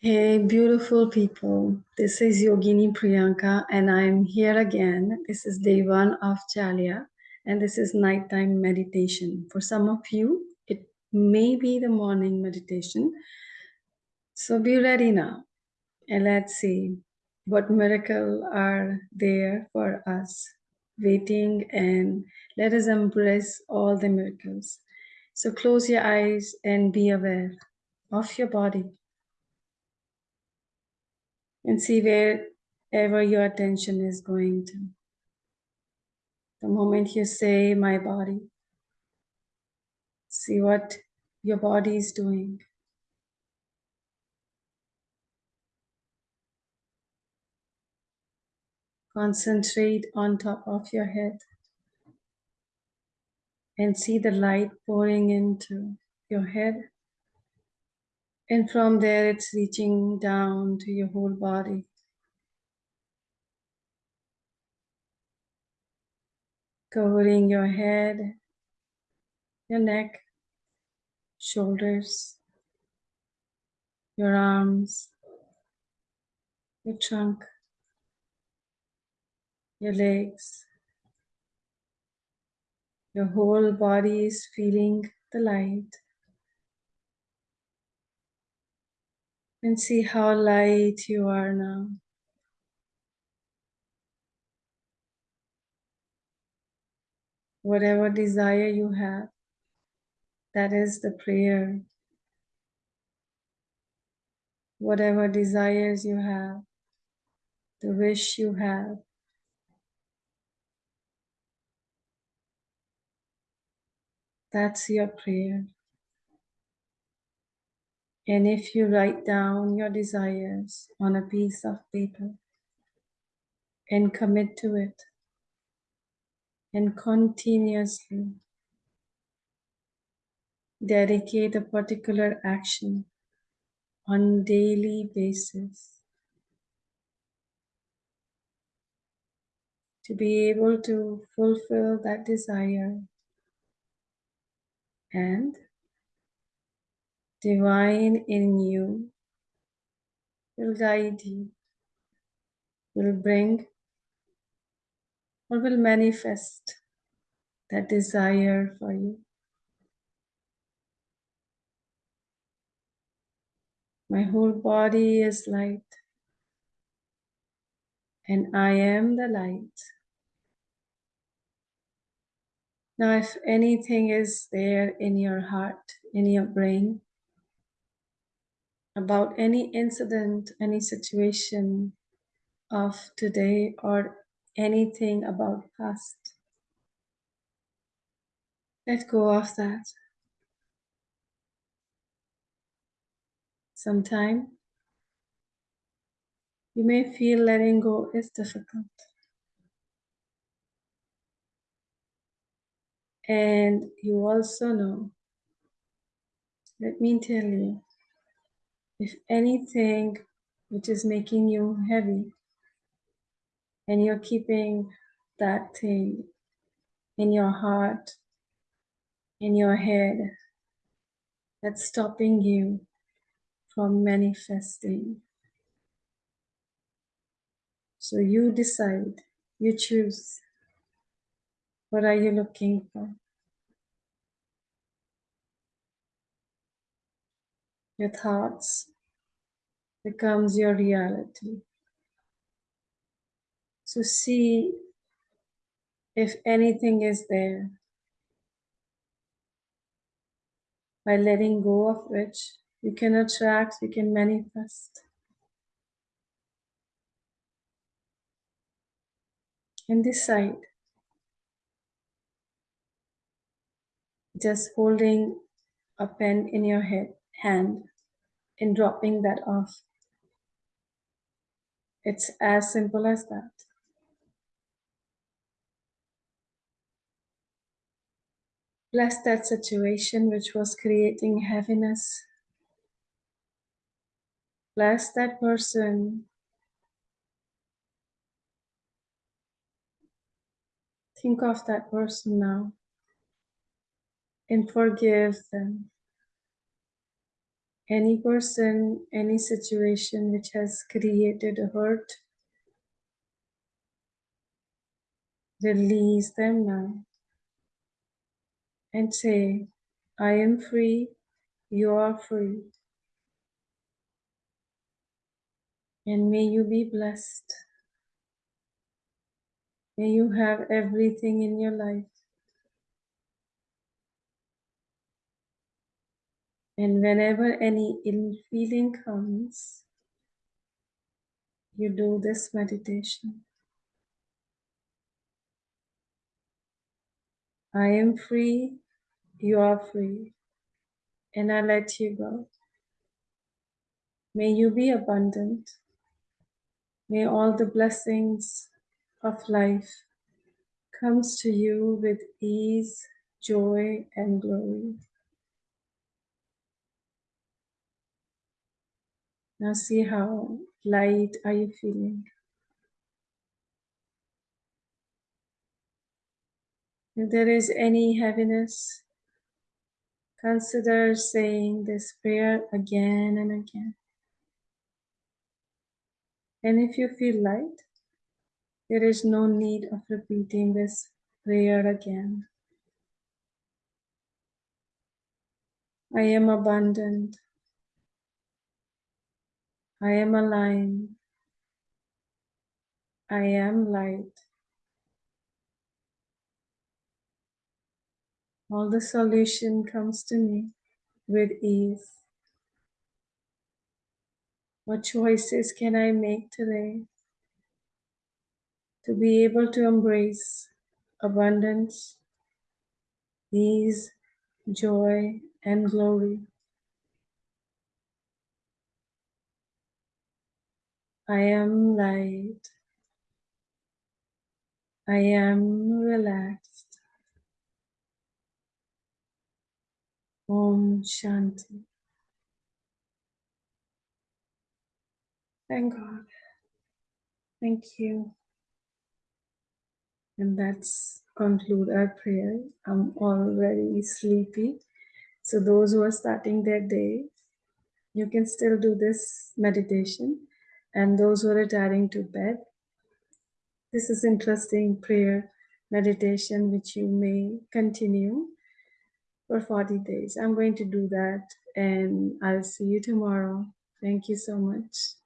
Hey, beautiful people. This is Yogini Priyanka, and I'm here again. This is day one of Chalya, and this is nighttime meditation. For some of you, it may be the morning meditation. So be ready now, and let's see what miracle are there for us waiting, and let us embrace all the miracles. So close your eyes and be aware of your body and see wherever your attention is going to. The moment you say, My body, see what your body is doing. Concentrate on top of your head and see the light pouring into your head. And from there, it's reaching down to your whole body. Covering your head, your neck, shoulders, your arms, your trunk, your legs. Your whole body is feeling the light. And see how light you are now. Whatever desire you have, that is the prayer. Whatever desires you have, the wish you have, that's your prayer. And if you write down your desires on a piece of paper and commit to it, and continuously dedicate a particular action on daily basis to be able to fulfill that desire and divine in you will guide you, will bring or will manifest that desire for you. My whole body is light, and I am the light. Now, if anything is there in your heart, in your brain, about any incident, any situation of today, or anything about past, let go of that. Sometime you may feel letting go is difficult. And you also know, let me tell you, if anything which is making you heavy and you're keeping that thing in your heart, in your head, that's stopping you from manifesting. So you decide, you choose. What are you looking for? Your thoughts becomes your reality. So see if anything is there. By letting go of which you can attract, you can manifest. And decide. Just holding a pen in your head, hand in dropping that off. It's as simple as that. Bless that situation which was creating heaviness. Bless that person. Think of that person now and forgive them. Any person, any situation which has created a hurt, release them now and say, I am free, you are free. And may you be blessed. May you have everything in your life. And whenever any ill feeling comes, you do this meditation. I am free, you are free, and I let you go. May you be abundant. May all the blessings of life comes to you with ease, joy, and glory. Now see how light are you feeling? If there is any heaviness, consider saying this prayer again and again. And if you feel light, there is no need of repeating this prayer again. I am abundant. I am aligned. I am light. All the solution comes to me with ease. What choices can I make today to be able to embrace abundance, ease, joy, and glory? I am light. I am relaxed. Om Shanti. Thank God. Thank you. And that's conclude our prayer. I'm already sleepy. So those who are starting their day, you can still do this meditation. And those who are retiring to bed, this is interesting prayer meditation which you may continue for 40 days. I'm going to do that and I'll see you tomorrow. Thank you so much.